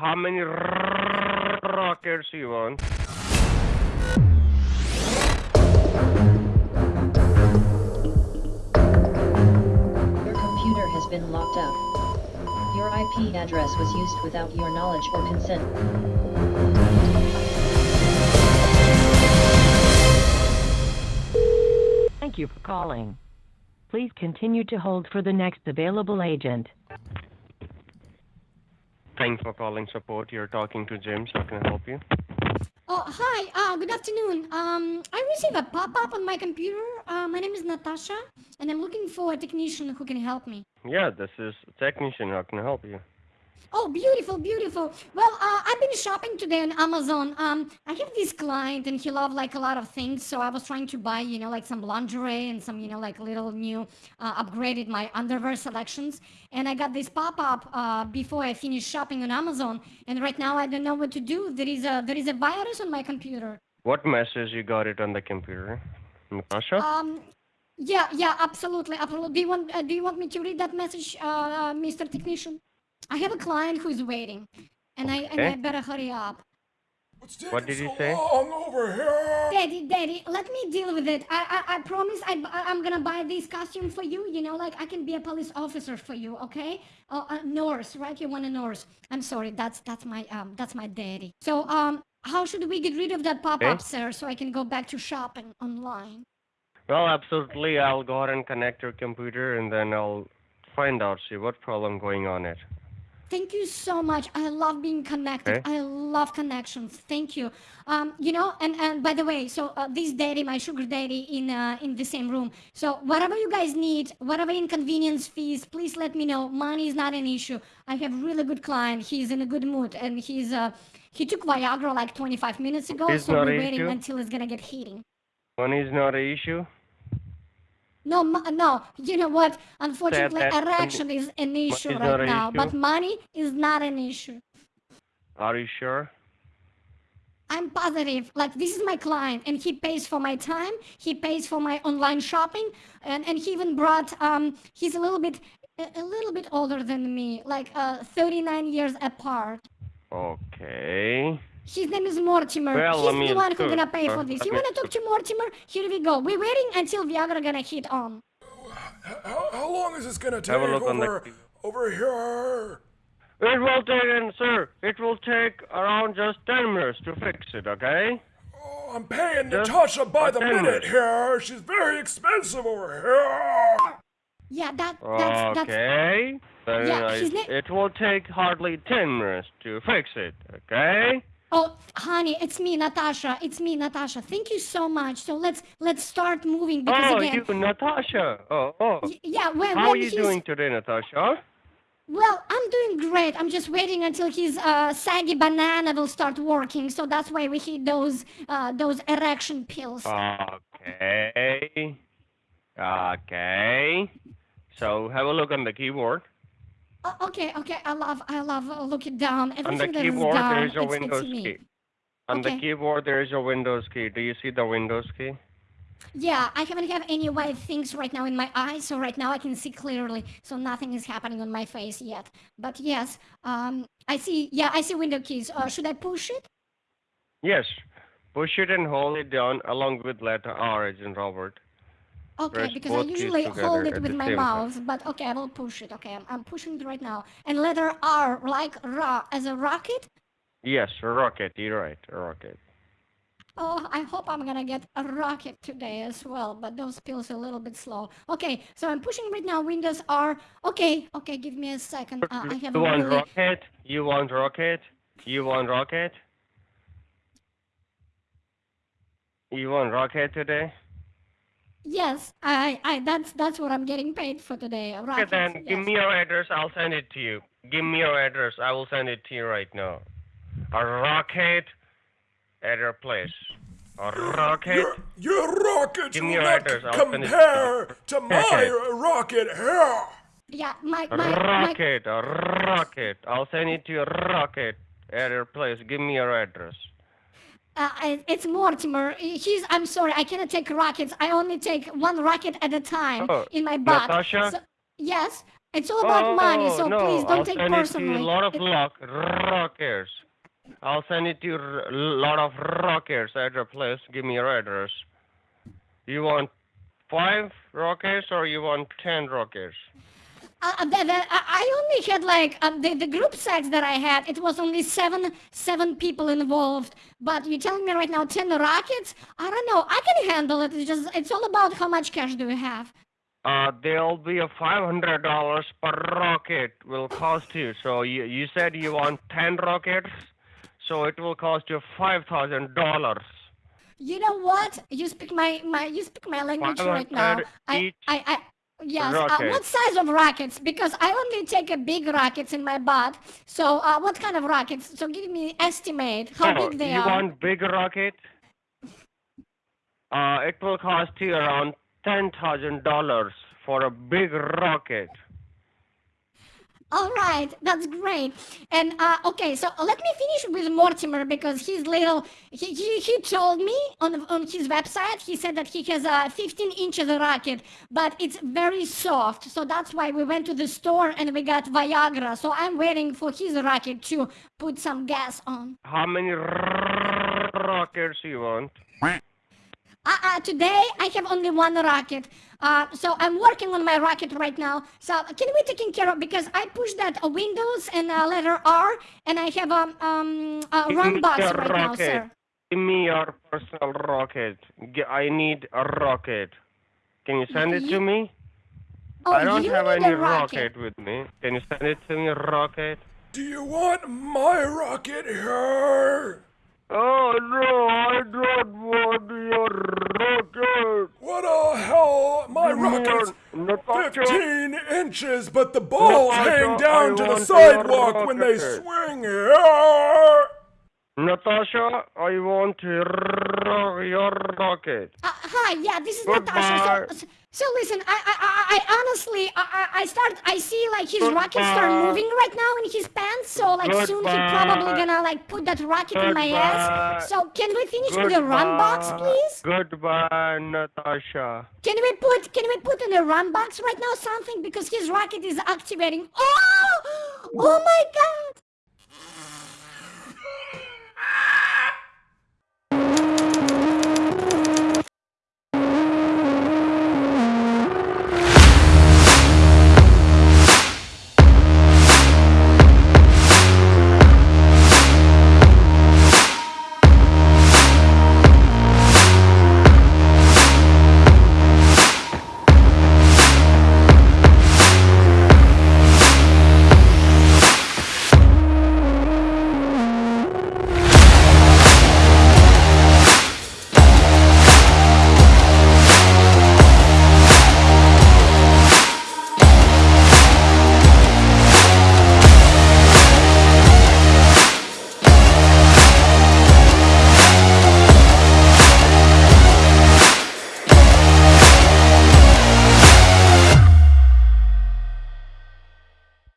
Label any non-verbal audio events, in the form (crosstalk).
how many rockets you want? Your computer has been locked up. Your IP address was used without your knowledge or consent. Thank you for calling. Please continue to hold for the next available agent. Thanks for calling support. You're talking to James. How can I help you? Oh, hi. Uh, good afternoon. Um, I received a pop-up on my computer. Uh, my name is Natasha, and I'm looking for a technician who can help me. Yeah, this is a technician. How can I help you? Oh, beautiful, beautiful. Well, uh, I've been shopping today on Amazon. Um, I have this client, and he loved like a lot of things. So I was trying to buy, you know, like some lingerie and some, you know, like little new, uh, upgraded my underwear selections. And I got this pop-up uh, before I finished shopping on Amazon. And right now I don't know what to do. There is a there is a virus on my computer. What message you got it on the computer? Natasha? Um, yeah, yeah, absolutely, absolutely. Do you want uh, do you want me to read that message, uh, uh, Mr. Technician? I have a client who's waiting, and I and I better hurry up. What's What did you so say? long over here? Daddy, Daddy, let me deal with it. I I, I promise I, I am gonna buy this costume for you. You know, like I can be a police officer for you, okay? Uh, a nurse, right? You want a nurse? I'm sorry, that's that's my um that's my daddy. So um, how should we get rid of that pop-up, Okay. sir, so I can go back to shopping online? Well, absolutely. I'll go ahead and connect your computer and then I'll find out, see what problem going on it. Thank you so much. I love being connected. Okay. I love connections. Thank you. Um, you know, and and by the way, so uh, this daddy, my sugar daddy, in uh, in the same room. So whatever you guys need, whatever inconvenience fees, please let me know. Money is not an issue. I have really good client. He's in a good mood, and he's uh he took Viagra like 25 minutes ago. It's so we're waiting issue? until it's gonna get heating. Money is not an issue. No, no. You know what? Unfortunately, erection is an issue is right now, but money is not an issue. Are you sure? I'm positive. Like this is my client, and he pays for my time. He pays for my online shopping, and and he even brought. Um, he's a little bit, a, a little bit older than me, like uh, 39 years apart. Okay. His name is Mortimer. Well, I He's the one who's gonna pay uh, for this. I You wanna talk to Mortimer? Here we go. We're waiting until Viagra gonna hit on. How, how long is this gonna take Have a look on the- over, over here? It will take, and sir, it will take around just 10 minutes to fix it, okay? Oh, I'm paying Just Natasha by the minute minutes. here. She's very expensive over here. Yeah, that that's that's. Okay. Then Yeah, I- his it will take hardly 10 minutes to fix it, okay? Oh, honey, it's me, Natasha. It's me, Natasha. Thank you so much. So let's let's start moving because Oh, again, you, Natasha. Oh, oh. y- yeah. When, How are you he's- doing today, Natasha? Well, I'm doing great. I'm just waiting until his uh, saggy banana will start working. So that's why we hit those uh, those erection pills. Okay. Okay. So have a look on the keyboard. Uh, okay, okay. I love I love look it down. On the Everything that is keyboard, down, there is a Windows key. On the keyboard, there is a Windows key. Do you see the Windows key? Yeah, I haven't have any white things right now in my eyes, so right now I can see clearly. So nothing is happening on my face yet. But yes, um, I see. Yeah, I see window keys. Uh, should I push it? Yes. Push it and hold it down along with letter R as in Robert. Okay, Press because I usually hold it with my same time. mouth, but okay, I will push it. Okay, I'm, I'm pushing it right now. And letter R, like ra, as a rocket. Yes, rocket. You're right, rocket. Oh, I hope I'm gonna get a rocket today as well, but those pills are a little bit slow. Okay, so I'm pushing right now. Windows R. Okay, okay, give me a second. Uh, I have you want really. rocket? You want rocket? You want rocket? You want rocket today? Yes, I, I, that's that's what I'm getting paid for today. A Okay, rocket. then give me your address. I'll send it to you. Give me your address. I will send it to you right now. A rocket at your place. A rocket. Your, your rockets Give me will your not address, I'll send it to compare to my (laughs) rocket here. Yeah, my A my, my rocket. A rocket. I'll send it to your rocket at your place. Give me your address. Uh, it's Mortimer. He's. I'm sorry. I cannot take rockets. I only take one rocket at a time Oh, in my butt. Natasha? So, yes. It's all about money, Oh, so no, please don't I'll take send personally. It to you a lot of It- rock, rockets. I'll send it to you a lot of rockets at your place. Give me your address. You want five rockets or you want ten rockets? Uh, uh, the, the, I only had like um, the the group sex that I had. It was only seven seven people involved. But you're telling me right now ten rockets? I don't know. I can handle it. It's just it's all about how much cash do you have. Uh, there'll be a five hundred dollars per rocket will cost you. So you you said you want ten rockets, so it will cost you five thousand dollars. You know what? You speak my my you speak my language right now. 500 I each I I. Yes. Uh, what size of rockets? Because I only take a big rockets in my butt. So uh, what kind of rockets? So give me estimate how big they you are. want big rocket? Uh, it will cost you around ten thousand dollars for a big rocket. All right, that's great. And uh, okay, so let me finish with Mortimer because he's little. He, he, he told me on on his website. He said that he has a 15 inches racket, but it's very soft. So that's why we went to the store and we got Viagra. So I'm waiting for his racket to put some gas on. How many r- rockets you want? Uh, today I have only one rocket. Uh, so I'm working on my rocket right now. So can we taken care of because I pushed that uh, Windows and uh, letter R and I have um um a run me box your right now, sir. Give me your personal rocket. I need a rocket. Can you send it You- to me? Oh, I don't have any a rocket. with me. Can you send it to me, rocket? Do you want my rocket here? Oh no, I don't want your rocket. What the hell? My Give me rocket's 15 inches, but the balls Natasha, hang down I to the sidewalk when they swing here. Natasha, I want your, your rocket. Uh, hi, yeah, this is Goodbye. Natasha. So, so listen, I, I, I, I honestly, I, I start, I see like his rocket start moving right now in his pants. So like soon he probably gonna like put that rocket in my ass. So can we finish with the run box, please? Goodbye, Natasha. Can we put, can we put in the run box right now something because his rocket is activating? Oh, oh my God!